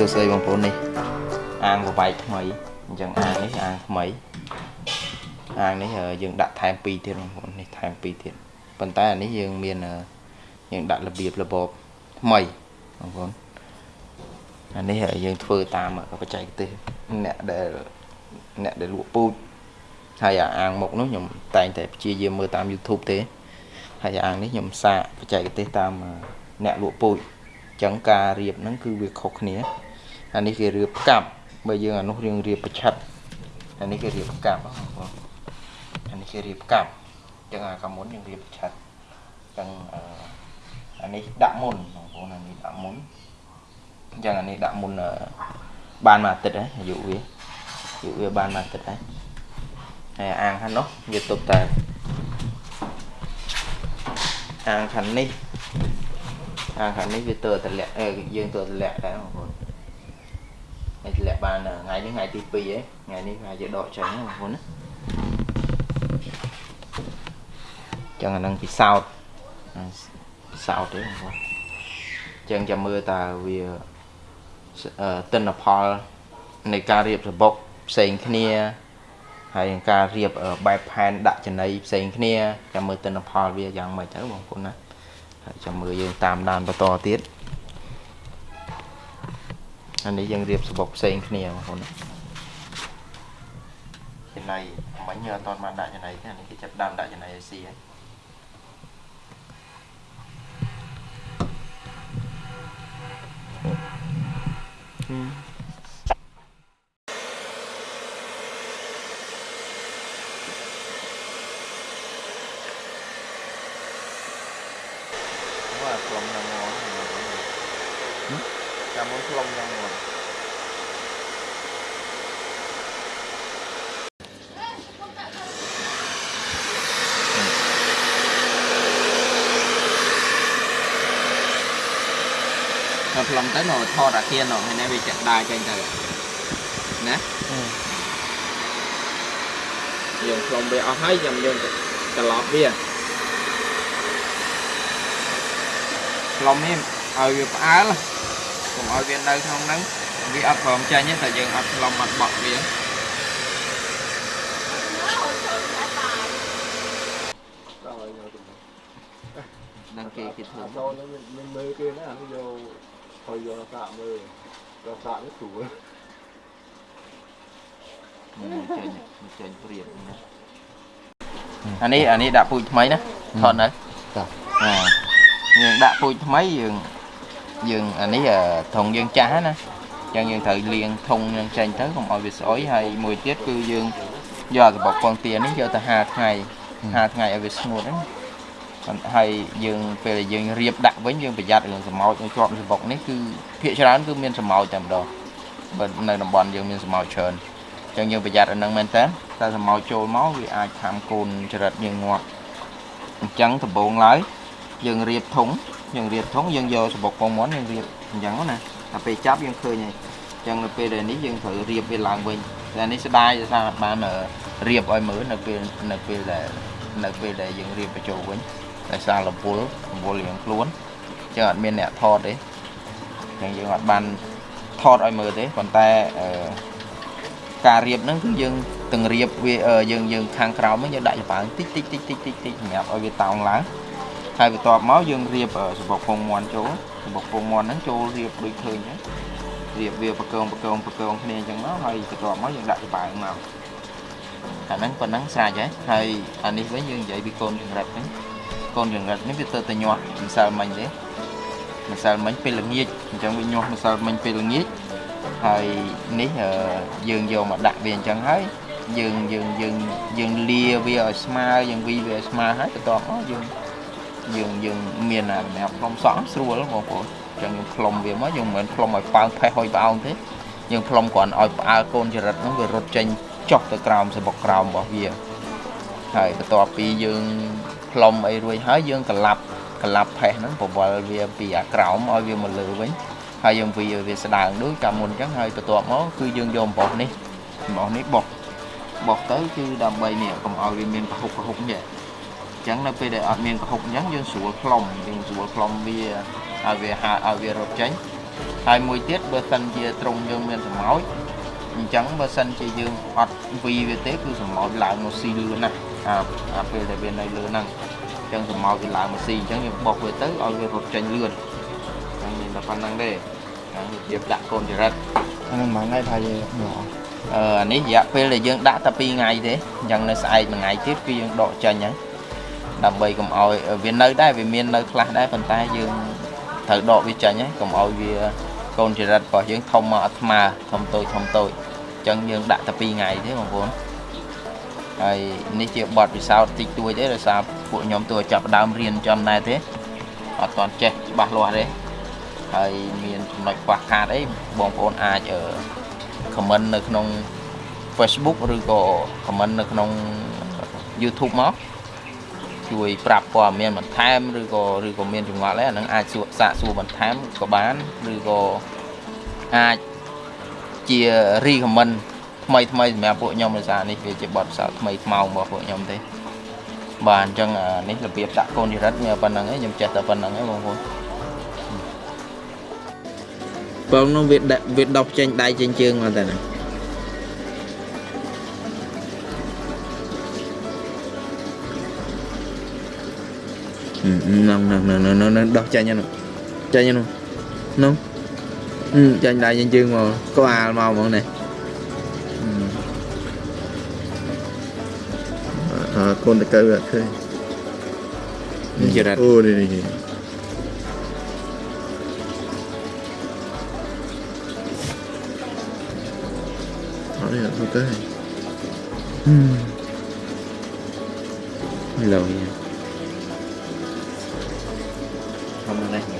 ស្តីបងប្អូននេះអាងប្របែកថ្មីអញ្ចឹងអាងនេះអាងថ្មីអាងនេះយើងដាក់ថែម2ទៀតបងប្អូននេះថែម2ទៀតប៉ុន្តែអានេះយើងមានយើងដាក់របៀបរបបថ្មីបងប្អូនអានេះយើងធ្វើតាមបច្ចេកទេសអ្នកដែលអ្នកដែលលក់ពូជហើយអាងមុខនោះខ្ញុំតែងតែព្យាយាមមើលតាម YouTube ទេហើយអាងនេះខ្ញុំសាកបច្ចេកទេសតាមអ្នកលក់ពូជចឹងការរៀបហ្នឹងគឺវាខុសគ្នា អានេះគេរៀបផ្កាប់បើយើងអានោះរៀងរៀបប្រឆិតអានេះគេរៀបផ្កាប់បងប្អូនអានេះគេរៀបផ្កាប់ចឹងអាកាមុនយើងរៀបប្រឆិតចឹងអានេះដាក់មុនបងប្អូនអានេះដាក់មុនអញ្ចឹងអានេះដាក់មុនបានមួយអាទិត្យហើយអាយុវាអាយុវាបានមួយអាទិត្យហើយហើយអាងខាងនោះវាទុកតែអាងខាងនេះអាងខាងនេះវាទៅតម្លាក់យើងទៅតម្លាក់ដែរបងប្អូន ហើយតម្លាក់បានថ្ងៃនេះថ្ងៃទី2ហ៎ថ្ងៃនេះថ្ងៃជាដកចេញបងប្អូនណាចឹងអានឹងពិសោធន៍ពិសោធន៍ទេបងប្អូនចឹងចាំមើលតើវាទិន្នផលនៃការរៀបសបុកផ្សេងគ្នាហើយការរៀបបែបផែនដាក់ចំណីផ្សេងគ្នាចាំមើលទិន្នផលវាយ៉ាងម៉េចទៅបងប្អូនណាហើយចាំមើលយើងតាមដានបន្តទៀត អានេះយើងរៀបសបុកផ្សេងគ្នាបងប្អូនចំណៃមិញអត់តបានដាក់ចំណៃទេអានេះគេចាប់ដើមដាក់ចំណៃឲ្យស៊ីហើយว่า តាមមុនខ្លុំយ៉ាងមុនដល់ខ្លុំទៅនៅថតអាគៀននោះហើយនេះវាចាក់ដាចេញទៅណាយើងខ្លុំវាអស់ហើយចាំយើងត្រឡប់វាខ្លុំនេះឲ្យវាផ្អើល កុំឲ្យវានៅក្នុងហ្នឹងវាអត់ព្រមចាញ់ទេតែយើងអត់ខ្លុំអត់បក់វានឹងគេគេធ្វើចូលនឹងមិនមើលគេណាអានេះយកហើយយកសាកមើលយកសាកនេះស្រួលចេញចេញព្រៀបណាអានេះអានេះដាក់ពូជថ្មីណាថតនៅតាអាយើងដាក់ពូជថ្មីយើង យើងអានេះធុងយើងចាស់ណាអញ្ចឹងយើងត្រូវលាងធុងយើងចេញទៅកុំឲ្យវាស្អុយហើយមួយទៀតគឺយើងយកសបុកពងទានេះយកទៅ5ថ្ងៃ5ថ្ងៃឲ្យវាស្ងួតហ្នឹងហើយយើងពេលដែលយើងរៀបដាក់វិញយើងប្រយ័ត្នរឿងសម្ោចនៅជាប់សបុកនេះគឺភាគច្រើនគឺមានសម្ោចតែម្ដងបើនៅតំបន់យើងមានសម្ោចច្រើនអញ្ចឹងយើងប្រយ័ត្នអាហ្នឹងមែនតើតែសម្ោចចូលមកវាអាចខាំកូនចរិតយើងងាប់អញ្ចឹងដំបូងឡើយ យើងរៀបធុងយើងរៀបធុងយើងយកសបុកពងមាន់យើងរៀបអញ្ចឹងណាតែពេលចាប់យើងឃើញហើយអញ្ចឹងនៅពេលដែលនេះយើងត្រូវរៀបវាឡើងវិញតែនេះស្ដាយថាបានរៀបឲ្យមើលនៅពេលនៅពេលដែលនៅពេលដែលយើងរៀបបញ្ចូលវិញដោយសាររពុលរពុលរៀងខ្លួនអញ្ចឹងអត់មានអ្នកថតទេអញ្ចឹងយើងអត់បានថតឲ្យមើលទេប៉ុន្តែអឺការរៀបហ្នឹងគឺយើងទាំងរៀបវាយើងយើងខាងក្រោមហ្នឹងយើងដាក់ចំបើងតិចតិចតិចតិចតិចតិចសម្រាប់ឲ្យវាតោងឡើង ហើយបន្ទាប់មកយើងរៀបសបុកពងមាន់ចូលសបុកពងមាន់ហ្នឹងចូលរៀបដូចឃើញហ្នឹងរៀបវាបកងបកងបកងគ្នាអញ្ចឹងមកហើយបន្ទាប់មកយើងដាក់ចំបើងមកអាហ្នឹងប៉ុណ្ណឹងស្រេចហើយហើយអានេះវិញយើងនិយាយពីកូនចង្រិតហ្នឹងកូនចង្រិតនេះវាទៅតែញាស់ម្សិលមិញទេម្សិលមិញពេលល្ងាចអញ្ចឹងវាញាស់ម្សិលមិញពេលល្ងាចហើយនេះយើងយកមកដាក់វាអញ្ចឹងហើយយើងយើងយើងយើងលាវាឲ្យស្មើយើងវីវាឲ្យស្មើហើយបន្ទាប់មកយើង យើងយើងមានអាសម្រាប់ផ្លុំសក់ស្រួលបងប្អូនអញ្ចឹងយើងផ្លុំវាមកយើងមិនមែនផ្លុំឲ្យប៉ើងផេះហុយផ្អោងទេយើងផ្លុំគ្រាន់ឲ្យផ្អើលកូនចរិតហ្នឹងវារត់ចេញចុះទៅក្រោមសបុកក្រោមរបស់វាហើយបន្ទាប់ពីយើងផ្លុំអីរួចហើយយើងក្លាប់ក្លាប់ផេះហ្នឹងបវល់វាពីអាក្រោមឲ្យវាមកលើវិញហើយយើងវាវាស្ដើងដូចកាលមុនអញ្ចឹងហើយបន្ទាប់មកគឺយើងយកអំបោះនេះអំបោះនេះបោះបោះទៅគឺដើម្បីនេះកុំឲ្យវាមានកហុកកហុកនេះ អញ្ចឹងនៅពេលដែលអត់មានកហុកអញ្ចឹងយើងស្រួលផ្លុំយើងស្រួលផ្លុំវាឲ្យវាហាឲ្យវារត់ចេញហើយមួយទៀតបើសិនជាត្រង់យើងមានសម្ោចអញ្ចឹងបើសិនជាយើងអត់វីវាទេគឺសម្ោចឡើងមកស៊ីលឿនណាស់អាអាពេលដែលវានៅលើហ្នឹងអញ្ចឹងសម្ោចវាឡើងមកស៊ីអញ្ចឹងយើងបុកវាទៅឲ្យវារត់ចេញលឿនហ្នឹងមានតែប៉ុណ្្នឹងទេហ្នឹងរបៀបដាក់កូនចរិតអានឹងមួយថ្ងៃថាយើងមកអឺអានេះរយៈពេលដែលយើងដាក់តែ2ថ្ងៃទេអញ្ចឹងនៅស្អែកមួយថ្ងៃទៀតគឺយើងដកចេញហ្នឹង ដើម្បីកុំឲ្យវានៅដែរវាមាននៅខ្លះដែរប៉ុន្តែយើងត្រូវដកវាចេញហ្នឹងកុំឲ្យវាកូនចរិតរបស់យើងធំមកអត់ស្មើធំតូចធំតូចអញ្ចឹងយើងដាក់តែ2ថ្ងៃទេបងប្អូនហើយនេះជាបទពិសោធន៍តិចតួចទេដោយសារពួកខ្ញុំទោះចាប់ផ្ដើមរៀនចំដែរទេអត់ទាន់ចេះច្បាស់លាស់ទេហើយមានចំណុចខ្វះខាតអីបងប្អូនអាចអឺ comment នៅក្នុង Facebook ឬក៏ comment នៅក្នុង YouTube មក ជួយប្រាប់ព័ត៌មានបន្ថែមឬក៏ឬក៏មានចង្វាក់អីអាហ្នឹងអាចសួរសាកសួរបន្ថែមក៏បានឬក៏អាចជា recommend ថ្មីថ្មីសម្រាប់ពួកខ្ញុំដោយសារនេះវាជាបទពិសោធន៍ថ្មីថ្មោងរបស់ពួកខ្ញុំទេបាទអញ្ចឹងអានេះរបៀបដាក់កូនចរិតមានប៉ុណ្្នឹងឯងខ្ញុំចេះតែប៉ុណ្្នឹងឯងបងប្អូនបងនោះវាដាក់វាដុសចេញដៃចេញជើងមកតែណាហ្នឹង ហ្នឹងហ្នឹងហ្នឹងហ្នឹងដោះចេញហ្នឹងចេញហ្នឹងហ្នឹងអឺចេញដៃចេញជើងមកក្បាលមកហ្មងនេះអើ កូនតកៅអត់